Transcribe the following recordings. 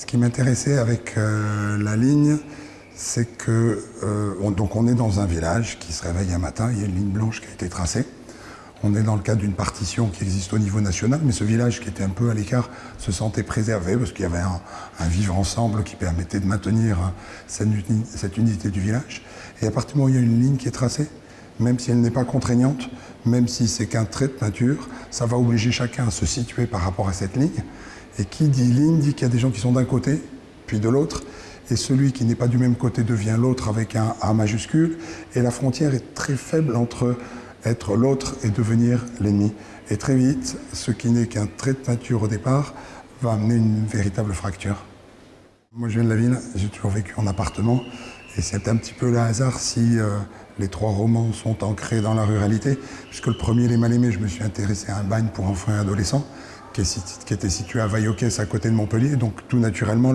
Ce qui m'intéressait avec euh, la ligne, c'est que euh, on, donc on est dans un village qui se réveille un matin, il y a une ligne blanche qui a été tracée. On est dans le cadre d'une partition qui existe au niveau national, mais ce village qui était un peu à l'écart se sentait préservé parce qu'il y avait un, vivre ensemble qui permettait de maintenir cette, cette unité du village. Et à partir du moment où il y a une ligne qui est tracée, même si elle n'est pas contraignante, même si c'est qu'un trait de peinture, ça va obliger chacun à se situer par rapport à cette ligne. Et qui dit ligne dit qu'il y a des gens qui sont d'un côté, puis de l'autre, et celui qui n'est pas du même côté devient l'autre avec un A majuscule, et la frontière est très faible entre être l'autre et devenir l'ennemi. Et très vite, ce qui n'est qu'un trait de peinture au départ va amener une véritable fracture. Moi je viens de la ville, j'ai toujours vécu en appartement, et c'est un petit peu le hasard si euh, les trois romans sont ancrés dans la ruralité, puisque le premier, Les Mal-Aimés, je me suis intéressé à un bagne pour enfants et adolescents, qui, était situé à Vaillocès, à côté de Montpellier. Donc tout naturellement,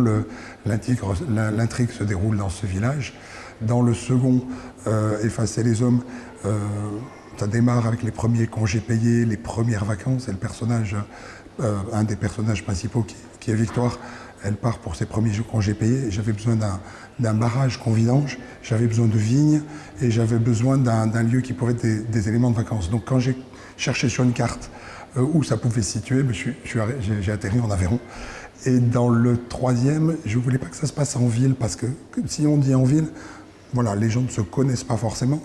l'intrigue se déroule dans ce village. Dans le second, euh, Effacer les hommes, euh, ça démarre avec les premiers congés payés, les premières vacances, et le personnage, euh, un des personnages principaux qui est Victoire, elle part pour ses premiers congés payés. J'avais besoin d'un barrage qu'on vidange, j'avais besoin de vignes et j'avais besoin d'un lieu qui pourrait être des, éléments de vacances. Donc quand j'ai cherché sur une carte euh, où ça pouvait se situer, ben, j'ai atterri en Aveyron. Et dans le troisième, je ne voulais pas que ça se passe en ville parce que si on dit en ville, voilà, les gens ne se connaissent pas forcément.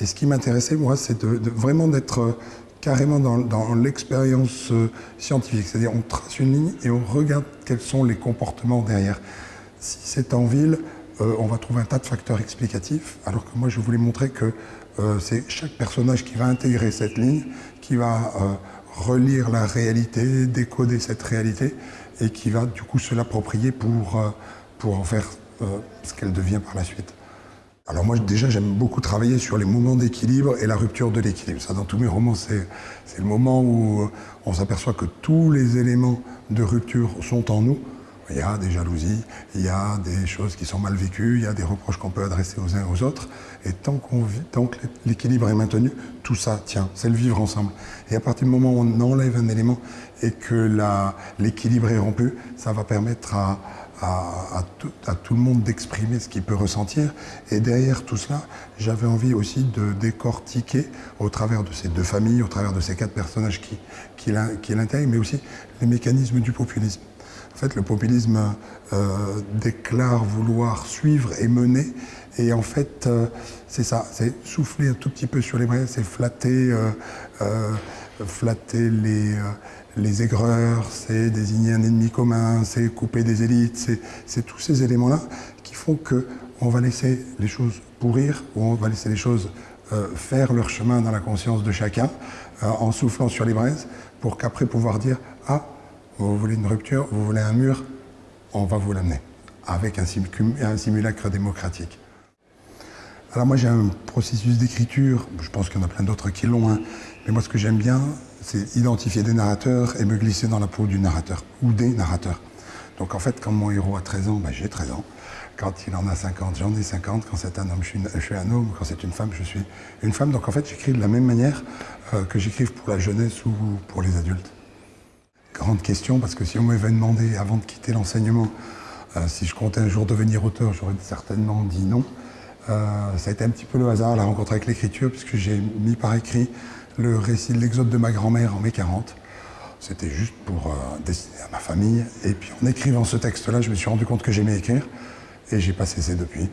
Et ce qui m'intéressait, moi, c'est de, de, vraiment d'être carrément dans, l'expérience euh, scientifique. C'est-à-dire on trace une ligne et on regarde quels sont les comportements derrière. Si c'est en ville, euh, on va trouver un tas de facteurs explicatifs, alors que moi je voulais montrer que euh, c'est chaque personnage qui va intégrer cette ligne, qui va relire la réalité, décoder cette réalité, et qui va du coup se l'approprier pour, pour en faire ce qu'elle devient par la suite. Alors moi déjà j'aime beaucoup travailler sur les moments d'équilibre et la rupture de l'équilibre. Ça dans tous mes romans c'est le moment où on s'aperçoit que tous les éléments de rupture sont en nous. Il y a des jalousies, il y a des choses qui sont mal vécues, il y a des reproches qu'on peut adresser aux uns aux autres. Et tant, qu'on vit, tant que l'équilibre est maintenu, tout ça tient. C'est le vivre ensemble. Et à partir du moment où on enlève un élément et que l'équilibre est rompu, ça va permettre à, à, à, tout, à, tout, le monde d'exprimer ce qu'il peut ressentir. Et derrière tout cela, j'avais envie aussi de décortiquer au travers de ces deux familles, au travers de ces quatre personnages qui, qui, qui l'intègrent, mais aussi les mécanismes du populisme. En fait, le populisme euh, déclare vouloir suivre et mener. Et en fait, euh, c'est ça, c'est souffler un tout petit peu sur les braises, c'est flatter, euh, euh, flatter les, euh, les aigreurs, c'est désigner un ennemi commun, c'est couper des élites, c'est tous ces éléments-là qui font qu'on va laisser les choses pourrir, ou on va laisser les choses faire leur chemin dans la conscience de chacun, en soufflant sur les braises, pour qu'après pouvoir dire « Ah, vous voulez une rupture, vous voulez un mur, on va vous l'amener avec un, simulacre démocratique. Alors moi j'ai un processus d'écriture, je pense qu'il y en a plein d'autres qui l'ont, hein, mais moi ce que j'aime bien, c'est identifier des narrateurs et me glisser dans la peau du narrateur, ou des narrateurs. Donc en fait, quand mon héros a 13 ans, ben, j'ai 13 ans. Quand il en a 50, j'en ai 50. Quand c'est un homme, je suis, un homme. Quand c'est une femme, je suis une femme. Donc en fait, j'écris de la même manière euh, que j'écrive pour la jeunesse ou pour les adultes grande question, parce que si on m'avait demandé, avant de quitter l'enseignement, euh, si je comptais un jour devenir auteur, j'aurais certainement dit non. Euh, ça a été un petit peu le hasard, la rencontre avec l'écriture, puisque j'ai mis par écrit le récit de l'exode de ma grand-mère en mai 40. C'était juste pour euh, destiner à ma famille. Et puis en écrivant ce texte-là, je me suis rendu compte que j'aimais écrire, et j'ai pas cessé depuis.